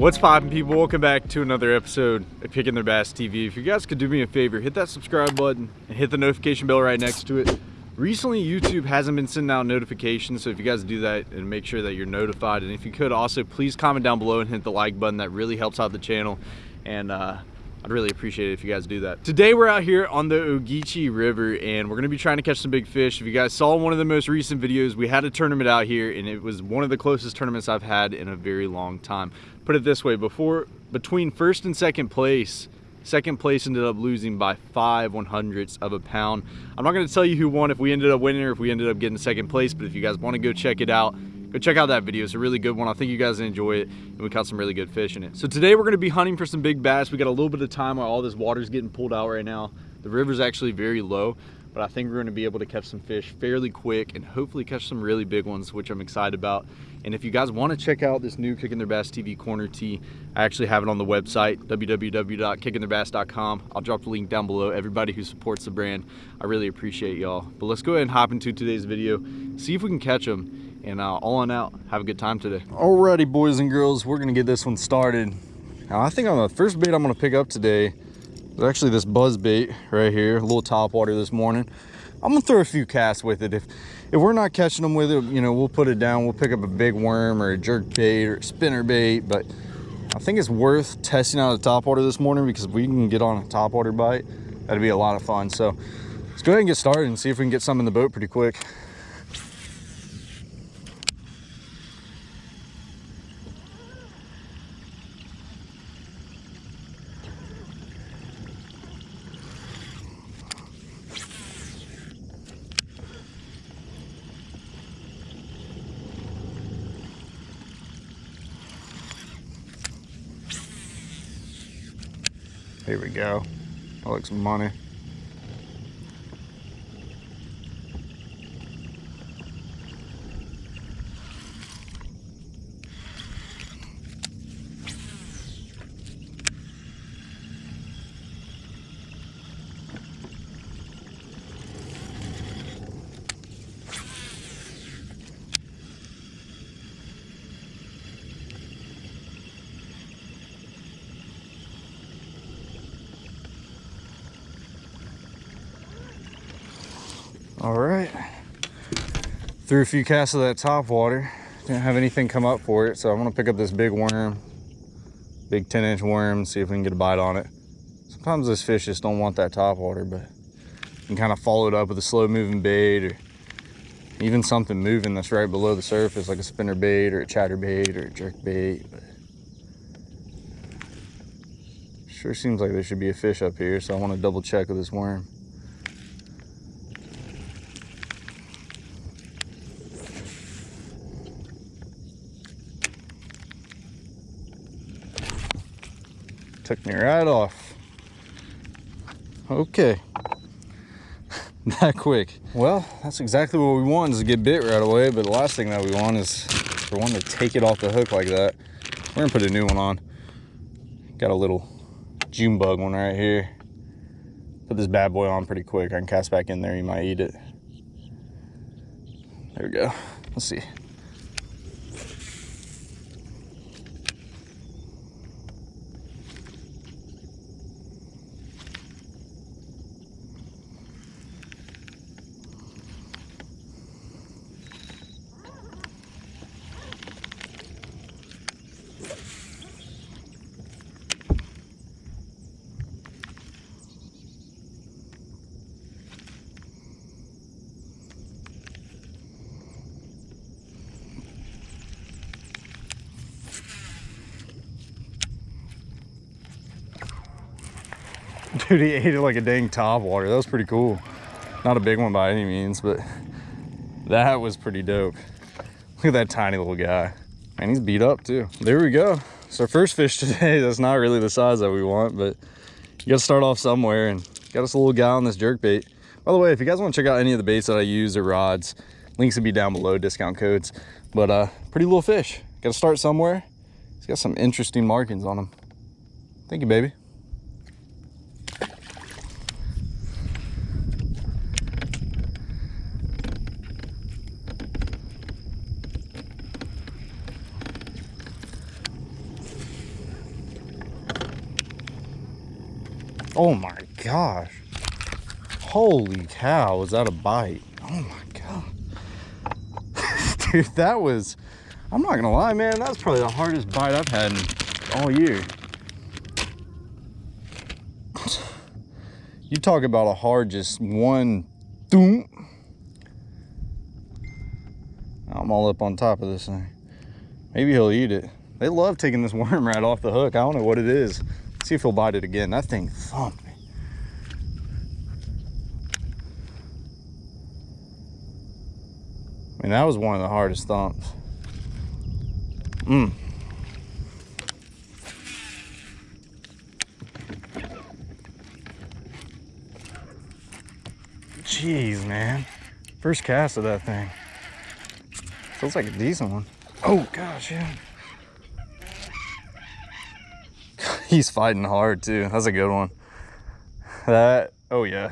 What's poppin' people? Welcome back to another episode of Kicking Their Bass TV. If you guys could do me a favor, hit that subscribe button and hit the notification bell right next to it. Recently, YouTube hasn't been sending out notifications, so if you guys do that and make sure that you're notified, and if you could also, please comment down below and hit the like button. That really helps out the channel, and uh, I'd really appreciate it if you guys do that. Today we're out here on the Ogeechee River and we're gonna be trying to catch some big fish. If you guys saw one of the most recent videos, we had a tournament out here and it was one of the closest tournaments I've had in a very long time. Put it this way, before between first and second place, second place ended up losing by five one hundredths of a pound. I'm not gonna tell you who won if we ended up winning or if we ended up getting second place, but if you guys wanna go check it out, go check out that video. It's a really good one. I think you guys enjoy it and we caught some really good fish in it. So today we're gonna be hunting for some big bass. We got a little bit of time while all this water's getting pulled out right now. The river's actually very low, but I think we're gonna be able to catch some fish fairly quick and hopefully catch some really big ones, which I'm excited about. And if you guys wanna check out this new Kicking Their Bass TV corner tee, I actually have it on the website, www.kickingtheirbass.com. I'll drop the link down below. Everybody who supports the brand, I really appreciate y'all. But let's go ahead and hop into today's video, see if we can catch them and uh, all on out have a good time today alrighty boys and girls we're gonna get this one started now i think on the first bait i'm gonna pick up today is actually this buzz bait right here a little top water this morning. I'm gonna throw a few casts with it. If if we're not catching them with it you know we'll put it down. We'll pick up a big worm or a jerk bait or spinner bait but i think it's worth testing out a top water this morning because we can get on a top water bite that'd be a lot of fun. So let's go ahead and get started and see if we can get some in the boat pretty quick Here we go. That looks money. All right. Threw a few casts of that top water. Didn't have anything come up for it, so I'm gonna pick up this big worm, big 10 inch worm, see if we can get a bite on it. Sometimes this fish just don't want that top water, but you can kind of follow it up with a slow moving bait or even something moving that's right below the surface, like a spinner bait or a chatter bait or a jerk bait. But sure seems like there should be a fish up here, so I want to double check with this worm. Took me right off. Okay. that quick. Well, that's exactly what we want is to get bit right away, but the last thing that we want is for one to take it off the hook like that. We're gonna put a new one on. Got a little June bug one right here. Put this bad boy on pretty quick. I can cast back in there, you might eat it. There we go. Let's see. Dude, he ate it like a dang top water. That was pretty cool. Not a big one by any means, but that was pretty dope. Look at that tiny little guy. Man, he's beat up too. There we go. It's our first fish today. That's not really the size that we want, but you gotta start off somewhere and got us a little guy on this jerk bait. By the way, if you guys wanna check out any of the baits that I use or rods, links will be down below, discount codes. But uh, pretty little fish. Gotta start somewhere. He's got some interesting markings on him. Thank you, baby. Oh my gosh. Holy cow, was that a bite? Oh my god. Dude, that was, I'm not gonna lie, man, that's probably the hardest bite I've had in all year. You talk about a hard, just one, doom. I'm all up on top of this thing. Maybe he'll eat it. They love taking this worm right off the hook. I don't know what it is. See if he'll bite it again. That thing thumped me. I mean, that was one of the hardest thumps. Mmm. Jeez, man. First cast of that thing. Feels like a decent one. Oh, gosh, yeah. He's fighting hard, too. That's a good one. That, oh, yeah.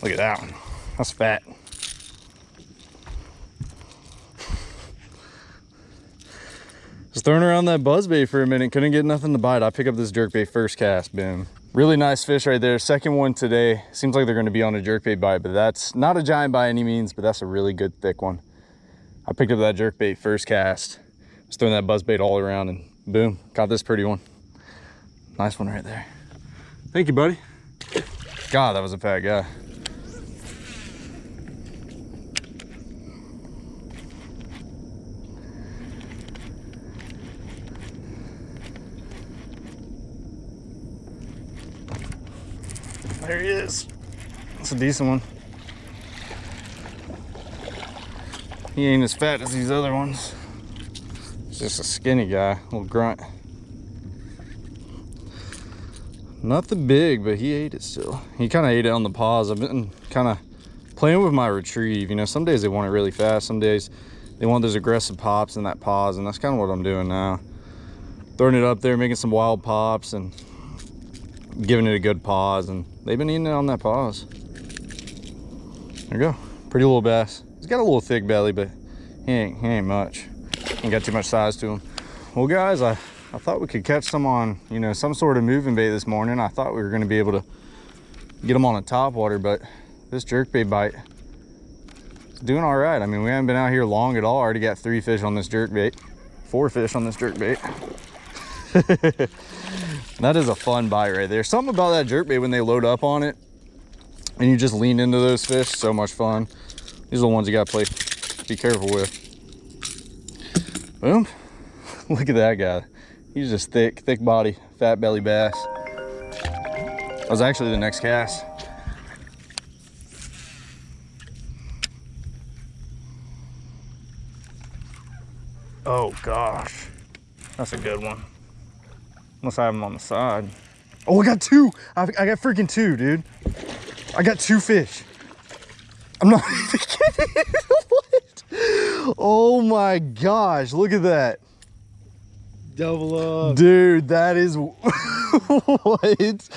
Look at that one. That's fat. Just throwing around that buzzbait for a minute. Couldn't get nothing to bite. I pick up this jerkbait first cast, boom. Really nice fish right there. Second one today. Seems like they're gonna be on a jerkbait bite, but that's not a giant by any means, but that's a really good thick one. I picked up that jerkbait first cast. Was throwing that buzzbait all around and boom, got this pretty one. Nice one right there. Thank you, buddy. God, that was a fat guy. There he is. That's a decent one. He ain't as fat as these other ones. Just a skinny guy, little grunt. Nothing big, but he ate it still. He kind of ate it on the pause. I've been kind of playing with my retrieve. You know, some days they want it really fast. Some days they want those aggressive pops and that pause, and that's kind of what I'm doing now. Throwing it up there, making some wild pops, and giving it a good pause and they've been eating it on that pause there you go pretty little bass he's got a little thick belly but he ain't he ain't much ain't got too much size to him well guys i i thought we could catch some on you know some sort of moving bait this morning. I thought we were going to be able to get them on a top water but this jerk bait bite is doing all right. I mean we haven't been out here long at all. I already got three fish on this jerk bait four fish on this jerk bait. That is a fun bite right there. Something about that jerk bait when they load up on it and you just lean into those fish so much fun. These are the ones you gotta play be careful with boom look at that guy he's just thick thick body fat belly bass that was actually the next cast oh gosh that's a good one Unless I have them on the side. Oh, I got two. I, I got freaking two, dude. I got two fish. I'm not even kidding. Oh my gosh, look at that. Double up. Dude, that is what?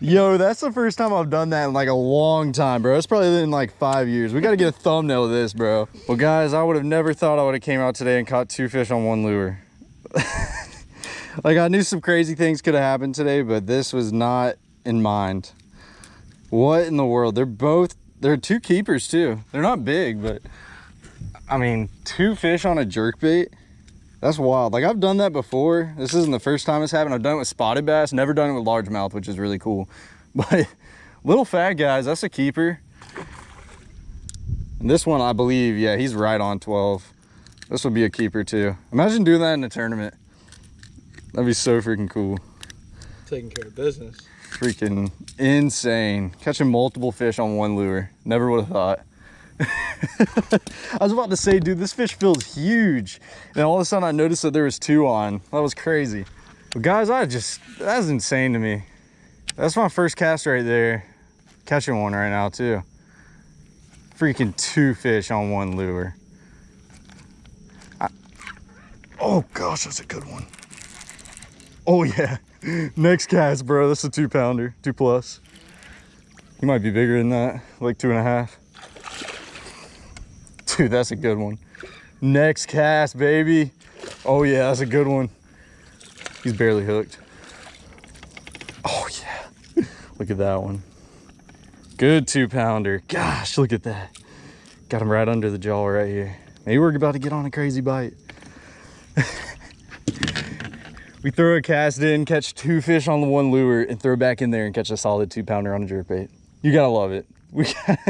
Yo, that's the first time I've done that in like a long time, bro. It's probably been like five years. We got to get a thumbnail of this, bro. Well, guys, I would have never thought I would have came out today and caught two fish on one lure. like I knew some crazy things could have happened today, but this was not in mind. What in the world? They're both, they're two keepers too. They're not big, but I mean, two fish on a jerk bait. That's wild. Like I've done that before. This isn't the first time it's happened. I've done it with spotted bass, never done it with largemouth, which is really cool. But little fat guys, that's a keeper. And this one, I believe, yeah, he's right on 12. This would be a keeper too. Imagine doing that in a tournament. That'd be so freaking cool. Taking care of business. Freaking insane. Catching multiple fish on one lure. Never would have thought. I was about to say, dude, this fish feels huge. And all of a sudden I noticed that there was two on. That was crazy. But guys, I just, that's insane to me. That's my first cast right there. Catching one right now too. Freaking two fish on one lure. I, oh gosh, that's a good one. Oh yeah, next cast, bro. That's a two pounder, two plus. He might be bigger than that, like two and a half. Dude, that's a good one. Next cast, baby. Oh yeah, that's a good one. He's barely hooked. Oh yeah, look at that one. Good two pounder. Gosh, look at that. Got him right under the jaw right here. Maybe we're about to get on a crazy bite. we throw a cast in, catch two fish on the one lure, and throw back in there and catch a solid two pounder on a jerk bait. You gotta love it. We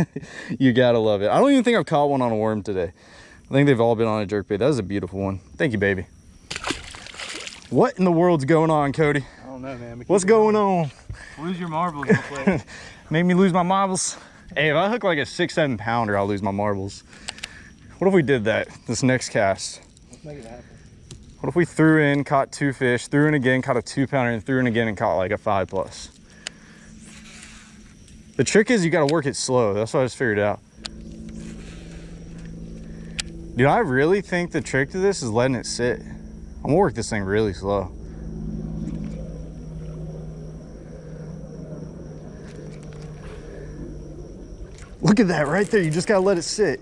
you gotta love it. I don't even think I've caught one on a worm today. I think they've all been on a jerkbait. That was a beautiful one. Thank you, baby. What in the world's going on, Cody? I don't know, man. What's going on? Lose your marbles. Made me lose my marbles. Hey, if I hook like a six, seven pounder, I'll lose my marbles. What if we did that this next cast? Let's make it happen. What if we threw in, caught two fish, threw in again, caught a two pounder, and threw in again and caught like a five plus? The trick is you gotta work it slow. That's what I just figured out. Dude, I really think the trick to this is letting it sit. I'm gonna work this thing really slow. Look at that right there. You just gotta let it sit.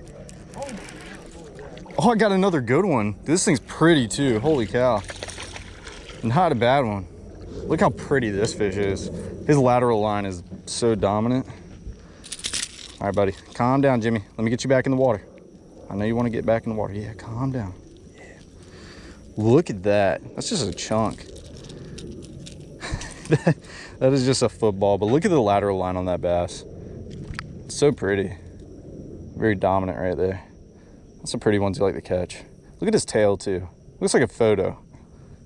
Oh, I got another good one. This thing's pretty too. Holy cow. Not a bad one. Look how pretty this fish is. His lateral line is so dominant. All right, buddy. Calm down, Jimmy. Let me get you back in the water. I know you want to get back in the water. Yeah, calm down. Yeah. Look at that. That's just a chunk. that is just a football, but look at the lateral line on that bass. It's so pretty. Very dominant right there. That's some pretty ones you like to catch. Look at his tail too. Looks like a photo.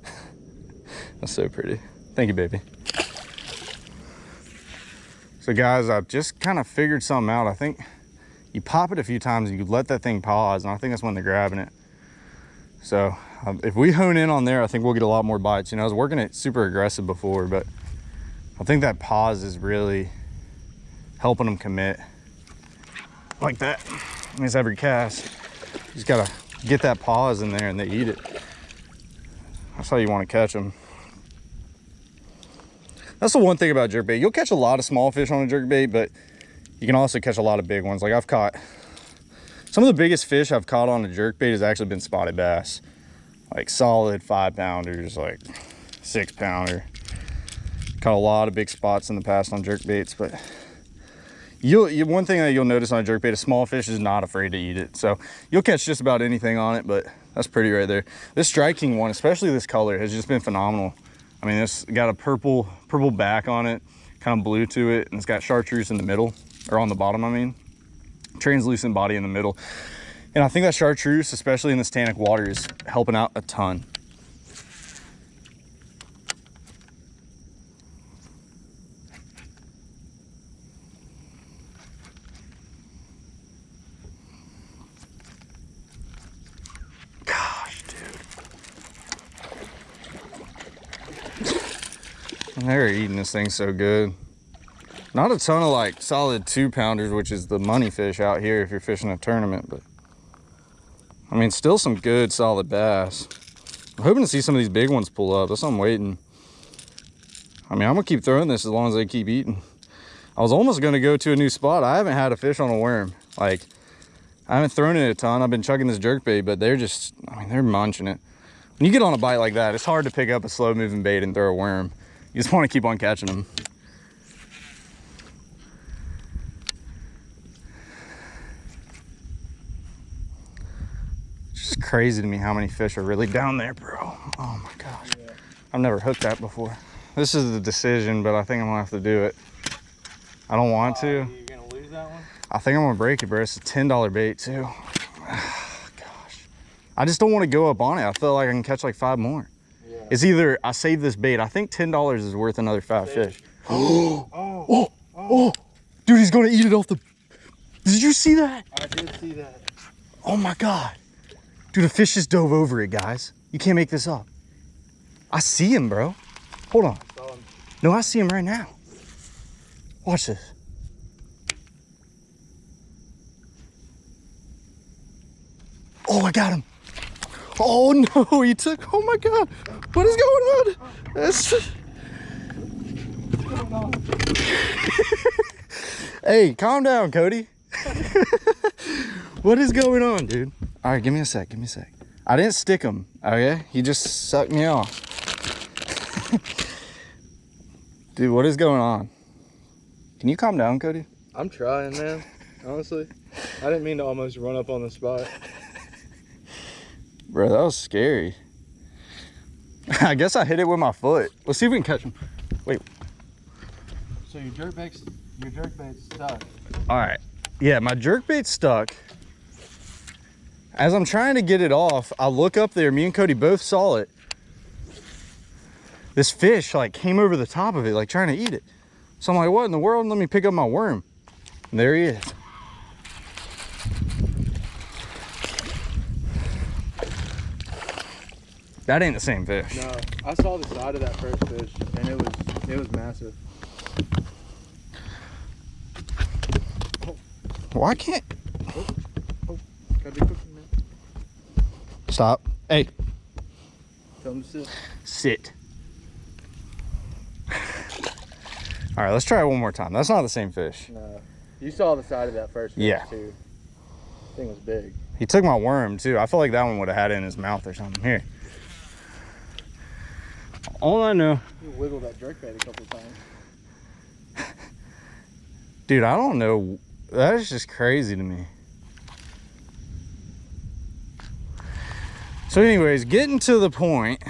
That's so pretty. Thank you, baby. So guys, I've just kind of figured something out. I think you pop it a few times and you let that thing pause, and I think that's when they're grabbing it. So um, if we hone in on there, I think we'll get a lot more bites. You know, I was working it super aggressive before, but I think that pause is really helping them commit like that. I mean, every cast. You just gotta get that pause in there and they eat it. That's how you want to catch them. That's the one thing about jerkbait. You'll catch a lot of small fish on a jerkbait, but you can also catch a lot of big ones. Like I've caught, some of the biggest fish I've caught on a jerkbait has actually been spotted bass. Like solid five pounders, like six pounder. Caught a lot of big spots in the past on jerkbaits, but you'll you, one thing that you'll notice on a jerkbait, a small fish is not afraid to eat it. So you'll catch just about anything on it, but that's pretty right there. This striking one, especially this color, has just been phenomenal. I mean, it's got a purple purple back on it, kind of blue to it, and it's got chartreuse in the middle, or on the bottom, I mean. Translucent body in the middle. And I think that chartreuse, especially in this tannic water, is helping out a ton. Gosh, dude. They're eating this thing so good. Not a ton of like solid two pounders, which is the money fish out here if you're fishing a tournament, but I mean, still some good solid bass. I'm hoping to see some of these big ones pull up. That's what I'm waiting. I mean, I'm gonna keep throwing this as long as they keep eating. I was almost gonna go to a new spot. I haven't had a fish on a worm. Like, I haven't thrown it a ton. I've been chugging this jerk bait, but they're just, I mean, they're munching it. When you get on a bite like that, it's hard to pick up a slow moving bait and throw a worm. You just wanna keep on catching them. It's just crazy to me how many fish are really down there, bro. Oh my gosh. Yeah. I've never hooked that before. This is the decision, but I think I'm gonna have to do it. I don't want uh, to. You're gonna lose that one? I think I'm gonna break it, bro. It's a $10 bait too. Gosh. I just don't want to go up on it. I feel like I can catch like five more. Yeah. It's either I save this bait. I think $10 is worth another five Save fish. Oh, oh, oh, Oh, oh, dude, he's gonna eat it off the. Did you see that? I did see that. Oh my God. Dude, a fish just dove over it, guys. You can't make this up. I see him, bro. Hold on. Saw him. No, I see him right now. Watch this. Oh, I got him. Oh no, he took, oh my God. What is going on? That's... hey, calm down, Cody. what is going on, dude? All right, give me a sec, give me a sec. I didn't stick him, okay? He just sucked me off. dude, what is going on? Can you calm down, Cody? I'm trying, man. Honestly, I didn't mean to almost run up on the spot. Bro, that was scary. I guess I hit it with my foot. Let's see if we can catch him. Wait. So your jerk bait's your jerk bait's stuck. All right. Yeah, my jerk bait's stuck. As I'm trying to get it off, I look up there. Me and Cody both saw it. This fish like came over the top of it, like trying to eat it. So I'm like, what in the world? Let me pick up my worm. And there he is. That ain't the same fish. No, I saw the side of that first fish, and it was it was massive. Why can't oh, oh, Gotta be quick, man. stop? Hey, Tell him to sit. sit. All right, let's try it one more time. That's not the same fish. No, you saw the side of that first fish Yeah. too. Thing was big. He took my worm too. I feel like that one would have had it in his mouth or something. Here. All I know, You wiggled that jerk bait a couple times. dude, I don't know. That is just crazy to me. So anyways, getting to the point.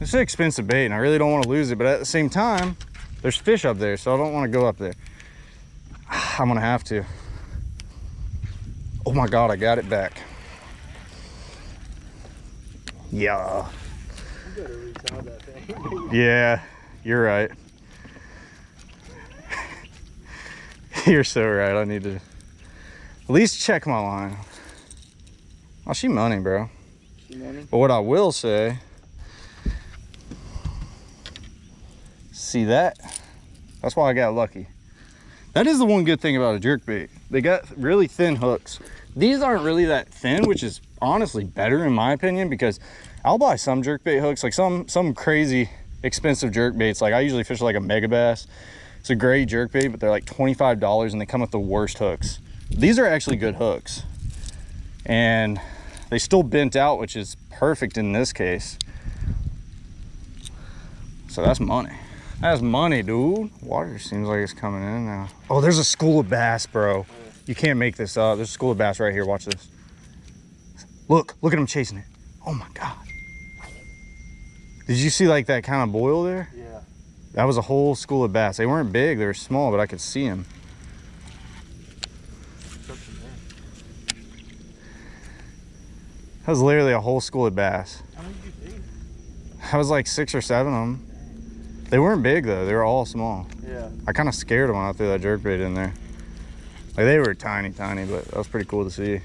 It's an expensive bait and I really don't want to lose it. But at the same time, there's fish up there. So I don't want to go up there. I'm going to have to. Oh my God, I got it back. Yeah. You better retie that thing. Yeah, you're right. you're so right. I need to at least check my line. Oh, she money, bro. You know But what I will say, see that? That's why I got lucky. That is the one good thing about a jerk bait. They got really thin hooks. These aren't really that thin, which is honestly better in my opinion because I'll buy some jerk bait hooks, like some some crazy expensive jerk baits. Like I usually fish like a Megabass. It's a great jerk bait, but they're like $25 and they come with the worst hooks. These are actually good hooks. And they still bent out, which is perfect in this case. So that's money. That's money, dude. Water seems like it's coming in now. Oh, there's a school of bass, bro. You can't make this up. There's a school of bass right here. Watch this. Look, look at him chasing it. Oh my God. Did you see like that kind of boil there? Yeah. That was a whole school of bass. They weren't big, they were small, but I could see them. That was literally a whole school of bass. How many did you see? I was like six or seven of them. They weren't big though, they were all small. Yeah. I kind of scared them when I threw that jerk bait in there. Like they were tiny, tiny, but that was pretty cool to see.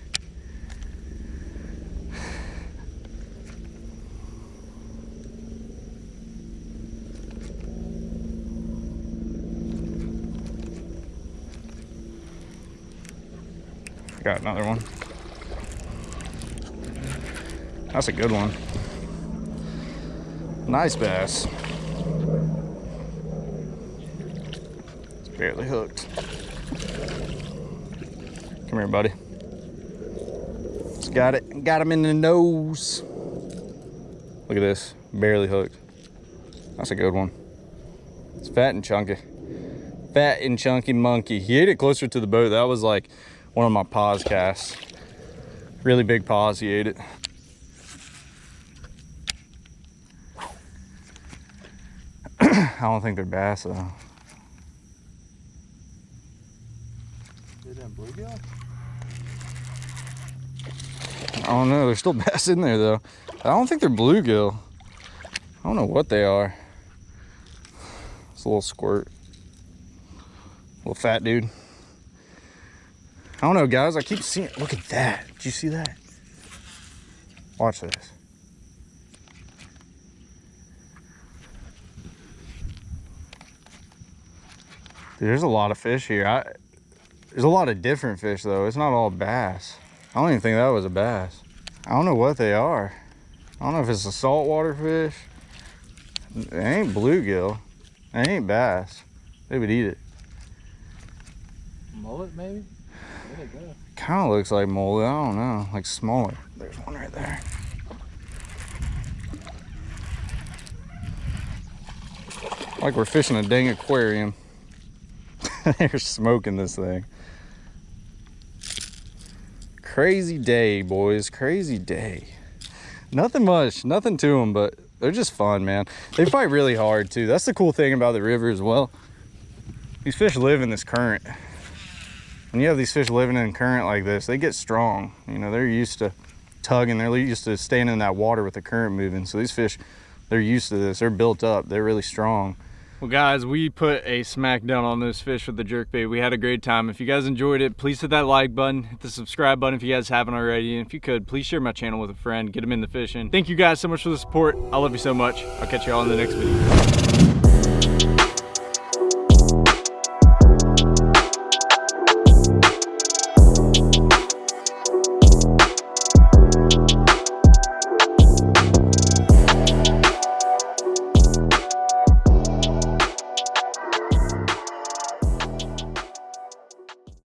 Got another one. That's a good one. Nice bass. It's barely hooked. Come here, buddy. Just got it. Got him in the nose. Look at this. Barely hooked. That's a good one. It's fat and chunky. Fat and chunky monkey. He ate it closer to the boat. That was like one of my pause casts. Really big pause. He ate it. I don't think they're bass though. That bluegill? I don't know. There's still bass in there though. I don't think they're bluegill. I don't know what they are. It's a little squirt. Little fat dude. I don't know, guys. I keep seeing. Look at that. Did you see that? Watch this. There's a lot of fish here. I, there's a lot of different fish though. It's not all bass. I don't even think that was a bass. I don't know what they are. I don't know if it's a saltwater fish. It ain't bluegill. It ain't bass. They would eat it. Mullet, maybe? Kind of looks like mullet. I don't know. Like smaller. There's one right there. Like we're fishing a dang aquarium. They're smoking this thing. Crazy day, boys. Crazy day. Nothing much, nothing to them, but they're just fun, man. They fight really hard too. That's the cool thing about the river as well. These fish live in this current. When you have these fish living in current like this, they get strong. You know, they're used to tugging. They're used to staying in that water with the current moving. So these fish, they're used to this. They're built up. They're really strong. Well guys, we put a smackdown on those fish with the jerkbait. We had a great time. If you guys enjoyed it, please hit that like button, hit the subscribe button if you guys haven't already. And if you could, please share my channel with a friend, get them in the fishing. Thank you guys so much for the support. I love you so much. I'll catch you all in the next video.